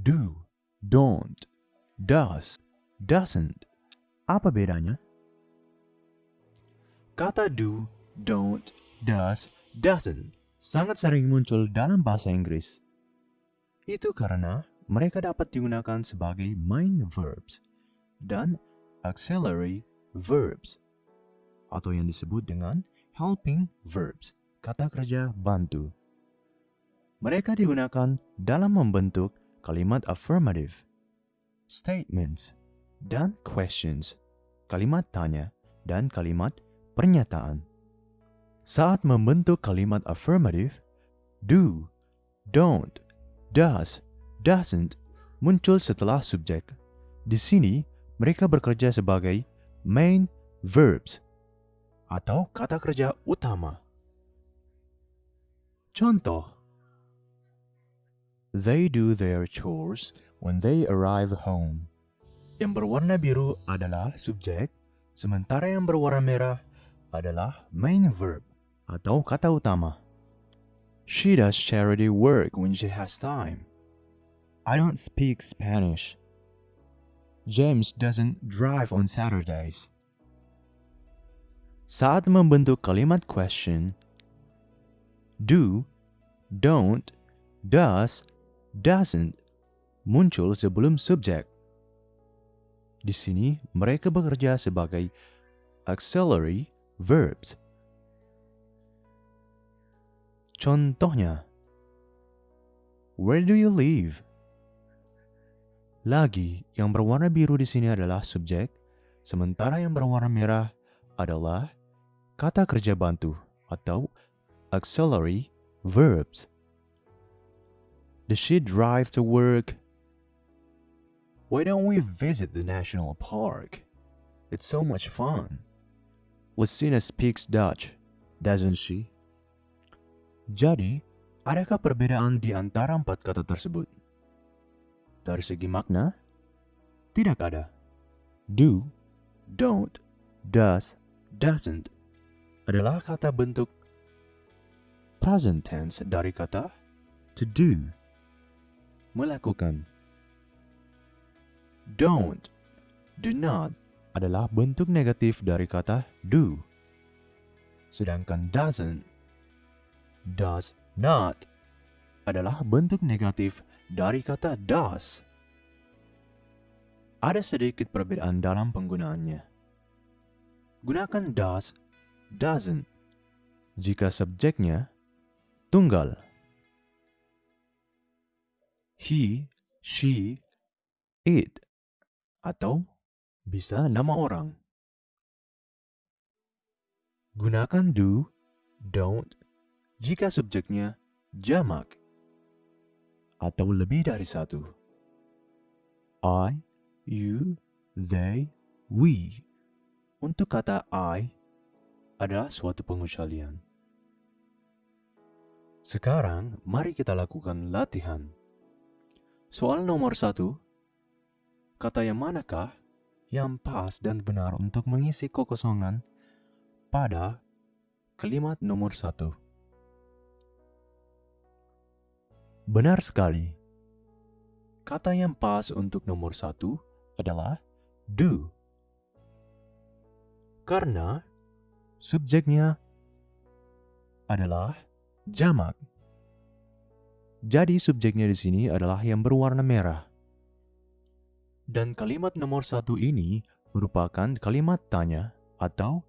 do, don't, does, doesn't. Apa bedanya? Kata do, don't, does, doesn't sangat sering muncul dalam bahasa Inggris. Itu karena mereka dapat digunakan sebagai main verbs dan auxiliary verbs atau yang disebut dengan helping verbs, kata kerja bantu. Mereka digunakan dalam membentuk kalimat affirmative, statements, dan questions, kalimat tanya, dan kalimat pernyataan. Saat membentuk kalimat affirmative, do, don't, does, doesn't muncul setelah subjek. Di sini, mereka bekerja sebagai main verbs atau kata kerja utama. Contoh They do their chores when they arrive home. Yang berwarna biru adalah subjek, sementara yang berwarna merah adalah main verb atau kata utama. She does charity work when she has time. I don't speak Spanish. James doesn't drive on Saturdays. Saat membentuk kalimat question, do, don't, does, doesn't muncul sebelum subjek. Di sini mereka bekerja sebagai auxiliary verbs. Contohnya, Where do you live? Lagi, yang berwarna biru di sini adalah subjek, sementara yang berwarna merah adalah kata kerja bantu atau auxiliary verbs. Does she drive to work? Why don't we visit the national park? It's so much fun. Lucina speaks Dutch, doesn't she? Jadi, adakah perbedaan di antara empat kata tersebut? Dari segi makna, tidak ada. Do, don't, does, doesn't adalah kata bentuk present tense dari kata to do, melakukan. Don't, do not adalah bentuk negatif dari kata do. Sedangkan doesn't, does not adalah bentuk negatif dari kata does. Ada sedikit perbedaan dalam penggunaannya. Gunakan does, doesn't jika subjeknya tunggal. He, she, it, atau bisa nama orang. Gunakan do, don't jika subjeknya jamak atau lebih dari satu. I, you, they, we. Untuk kata I adalah suatu pengecualian. Sekarang, mari kita lakukan latihan. Soal nomor satu, kata yang manakah yang pas dan benar untuk mengisi kekosongan pada kalimat nomor satu? Benar sekali. Kata yang pas untuk nomor satu adalah do. Karena subjeknya adalah jamak. Jadi subjeknya di sini adalah yang berwarna merah. Dan kalimat nomor satu ini merupakan kalimat tanya atau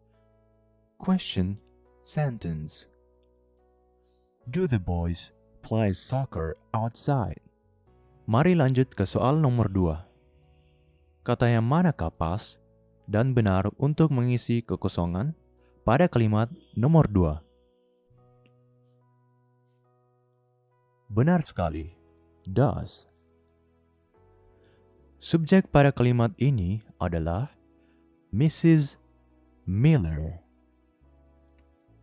question sentence. Do the boys play soccer outside. Mari lanjut ke soal nomor 2. Kata yang manakah pas dan benar untuk mengisi kekosongan pada kalimat nomor 2? Benar sekali, does. Subjek pada kalimat ini adalah Mrs. Miller.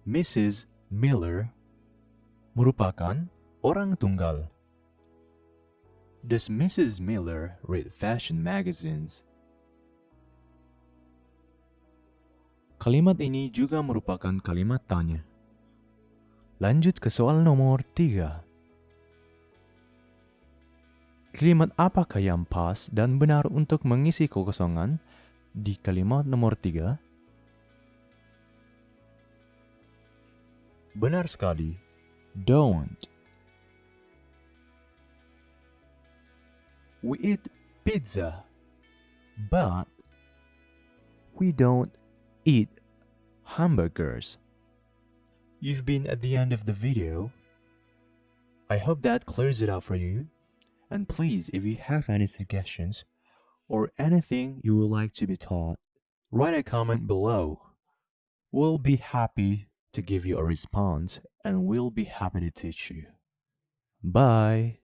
Mrs. Miller merupakan orang tunggal. Does Mrs. Miller read fashion magazines? Kalimat ini juga merupakan kalimat tanya. Lanjut ke soal nomor 3. Kalimat apakah yang pas dan benar untuk mengisi kekosongan di kalimat nomor tiga? Benar sekali. Don't. We eat pizza, but we don't eat hamburgers. You've been at the end of the video. I hope that clears it up for you. And please, if you have any suggestions or anything you would like to be taught, write a comment below. We'll be happy to give you a response and we'll be happy to teach you. Bye.